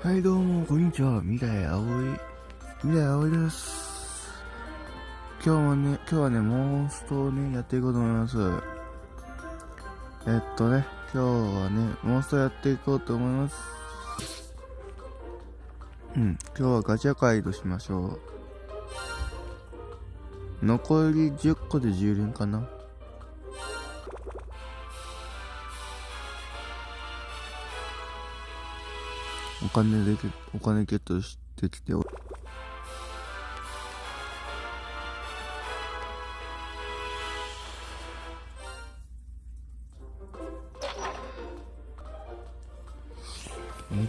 はいどうもこんにちは。未来葵。未来葵です。今日もね今日はねモンストをねやっていこうと思います。えっとね今日はねモンストやっていこうと思います。うん今日はガチャ回としましょう。残り10個で10連かな。お金でお金ゲットしてきてお行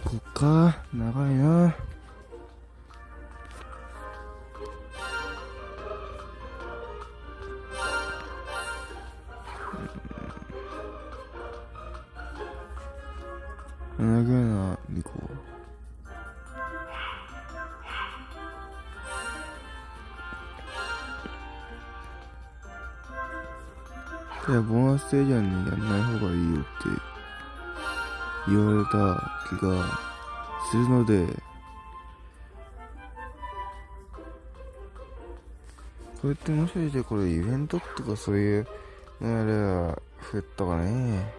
こっか長いな。長いなリコいやボーナスステージはねやんない方がいいよって言われた気がするので。これってもしかしてこれイベントとかそういうのやれば増えたかね。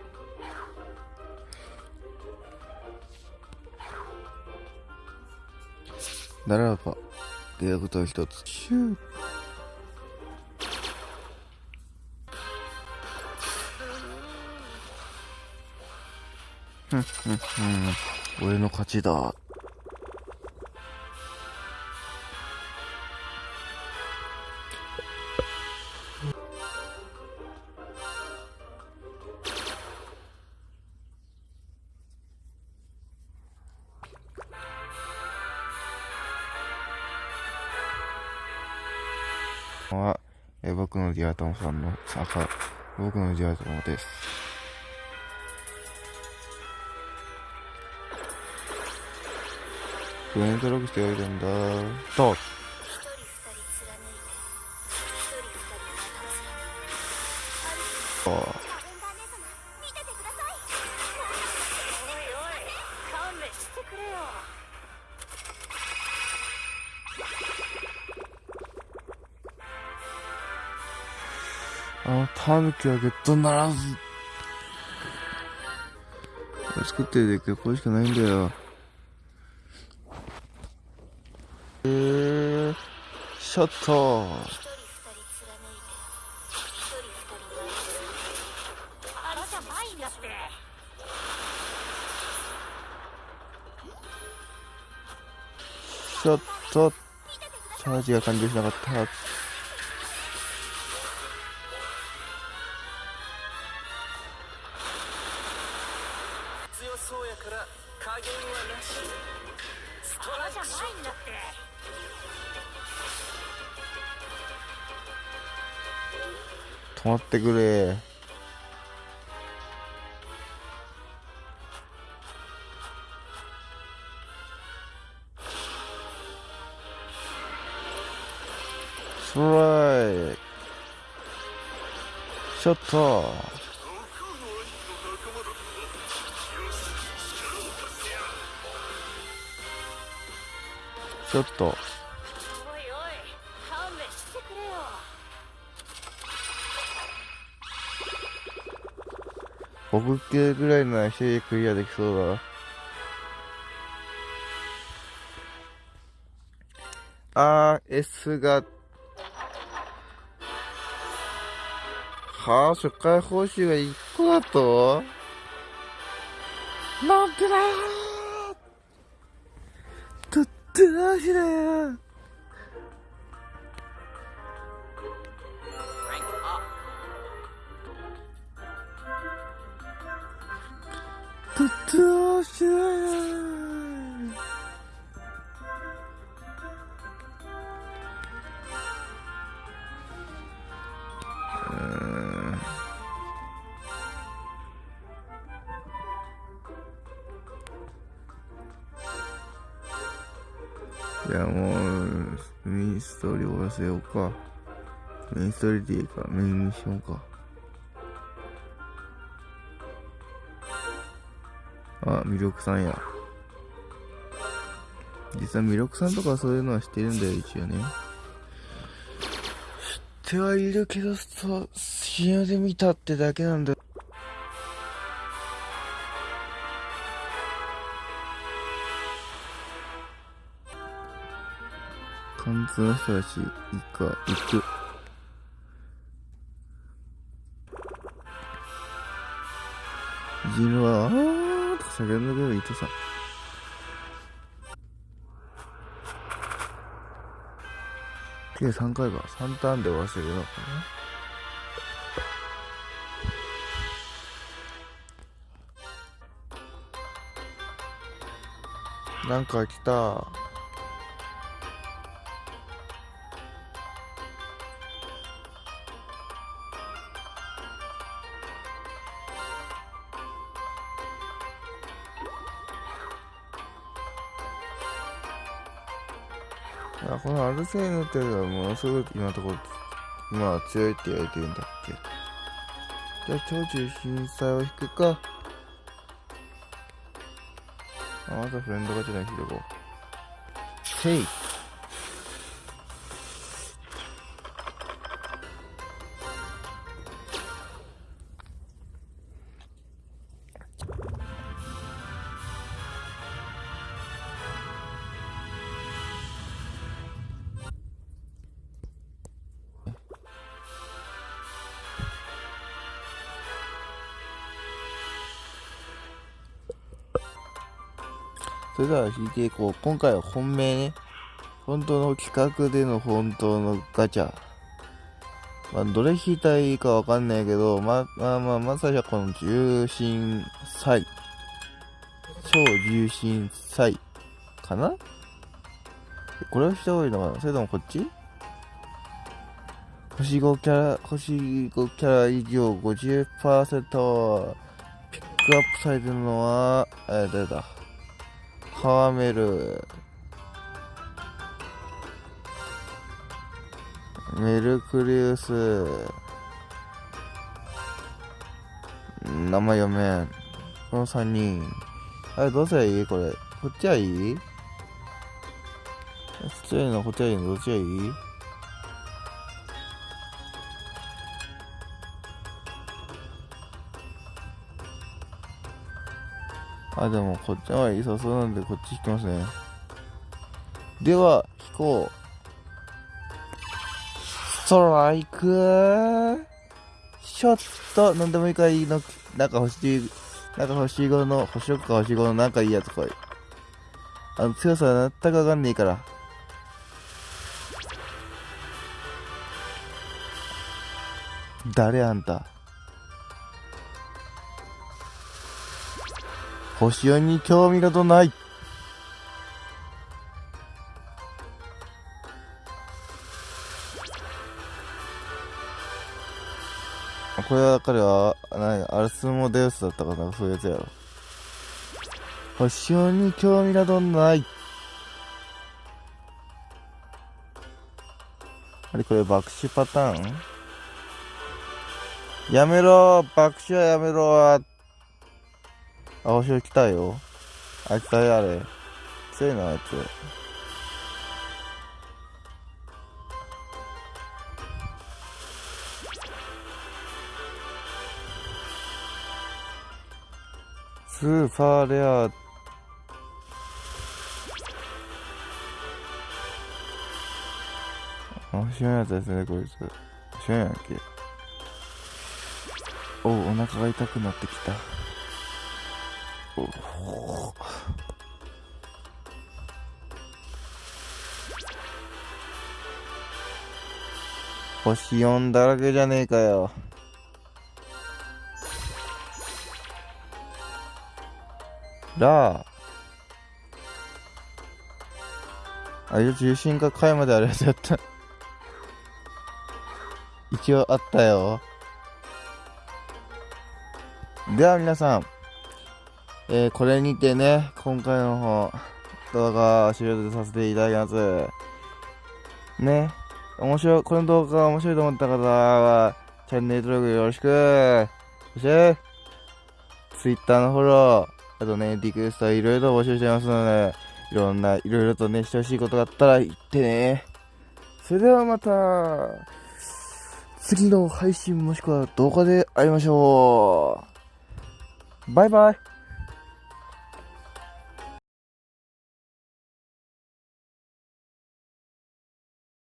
ならば出会うことは一つ。俺の勝ちだ。は、え僕のディアトモさんの赤、僕のディアトモです。フレンドログしておいたんだ。と、ああの、タヌキはゲットならず。作ってるだけこれしかないんだよ。えー、ショット。一人二人貫いて一人二人泣いてるあらじゃないんだってショット。チャージが完了しなかった。加減はなしストラクショないんだって止まってくれ。ストライク。ショット。ちょっと、僕系ぐらいなら一人でクリアできそうだな。あー、S が、はあ、初回報酬が1個だと？なんでだよとってなしだよってなしだよい。やもう、メインストーリー終わらせようか。メインストーリーでい。い。か、メインミッションか。あ、魅力さんや。実は魅力さんとかそういうのは知ってるんだよ、一応ね。知ってはいるけど、そう、CM で見たってだけなんだよ。貫通の人だし、いいか、行く。ジンは、あーとか叫んだけど、いとさ。計3回は。3ターンで終わらせるのかななんか来た。あこのアルセーヌっていうのはものすごく今のところまあ強いって言われてるんだっけ。じゃあ超中心祭を引くか。あまたフレンドガチャで引いてこう。へいそれでは引いていこう。今回は本命ね。本当の企画での本当のガチャ。まあ、どれ引いたらいいかわかんないけど、ままあまあ、まずはこの重心祭。超重心祭かな？これをした方がいいのかな？それともこっち？星5キャラ、星5キャラ以上50%ピックアップされてるのは、え、誰だ？ハワメルメルクリウス。名前読めん。この3人。あれどうすりゃいい？これ。こっちはいい？こっちはいいのこっちはいいの？どっちがいい？あ、でもこっちはいいそうなんでこっち引きますね。では、引こう。ストライクショットなんでもいいかいいの、なんか欲しい、なんか欲しい5の、星6か星5のなんかいいやつ来い。あの、強さは全くわかんねえから。誰あんた星4に興味などない。これは彼は、何、アルスモデウスだったかな、そういうやつやろ。星4に興味などない。あれこれ爆死パターン？やめろ爆死はやめろあ、星来たよ。あいつあれあれ。強いな、あいつ。スーパーレアあ、知らんやつですね、こいつ。知らんやんけ。おお腹が痛くなってきた。星4だらけじゃねえかよ。ラー。あれ重心が階まであるやつやった。一応あったよ。では皆さん。えー、これにてね、今回の方、動画を終了させていただきます。ね、面白い、この動画が面白いと思った方は、チャンネル登録よろしく。そして、Twitter のフォロー、あとね、リクエストいろいろ募集してますので、いろんな、いろいろとね、してほしいことがあったら言ってね。それではまた、次の配信もしくは動画で会いましょう。バイバイ。